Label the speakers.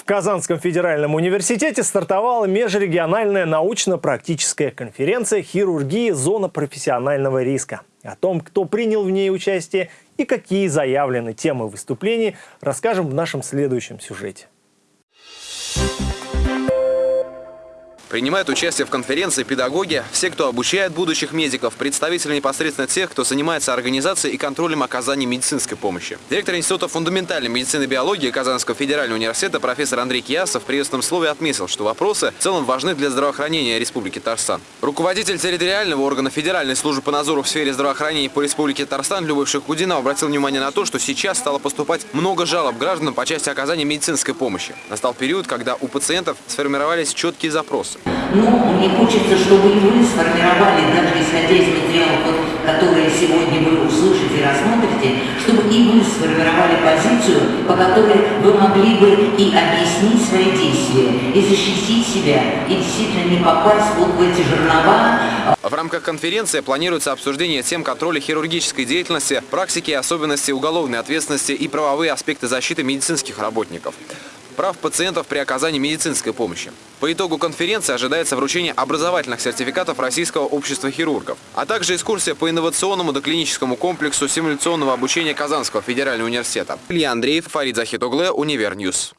Speaker 1: В Казанском федеральном университете стартовала межрегиональная научно-практическая конференция «Хирургия. Зона профессионального риска». О том, кто принял в ней участие и какие заявлены темы выступлений, расскажем в нашем следующем сюжете.
Speaker 2: Принимают участие в конференции педагоги, все, кто обучает будущих медиков, представители непосредственно тех, кто занимается организацией и контролем оказания медицинской помощи. Директор Института фундаментальной медицины и биологии Казанского федерального университета профессор Андрей Киясов в приветственном слове отметил, что вопросы в целом важны для здравоохранения Республики Татарстан. Руководитель территориального органа Федеральной службы по надзору в сфере здравоохранения по Республике Татарстан Любовь Шахудина обратил внимание на то, что сейчас стало поступать много жалоб гражданам по части оказания медицинской помощи. Настал период, когда у пациентов сформировались четкие запросы.
Speaker 3: Но мне хочется, чтобы и вы сформировали, даже исходя из материалов, которые сегодня вы услышите и рассмотрите, чтобы и вы сформировали позицию, по которой вы могли бы и объяснить свои действия, и защитить себя, и действительно не попасть вот в эти жернова.
Speaker 2: В рамках конференции планируется обсуждение тем контроля хирургической деятельности, практики и особенности уголовной ответственности и правовые аспекты защиты медицинских работников прав пациентов при оказании медицинской помощи. По итогу конференции ожидается вручение образовательных сертификатов Российского общества хирургов, а также экскурсия по инновационному доклиническому комплексу симуляционного обучения Казанского федерального университета. Илья Андреев, Фарид Захитогле, Univer News.